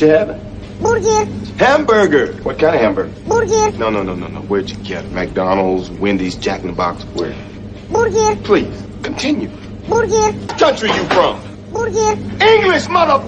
you having? Burger. Hamburger. What kind of hamburger? Burger. No, no, no, no, no. Where'd you get it? McDonald's, Wendy's, Jack in the Box, where? Burger. Please, continue. Burger. Country you from? Burger. English, mother...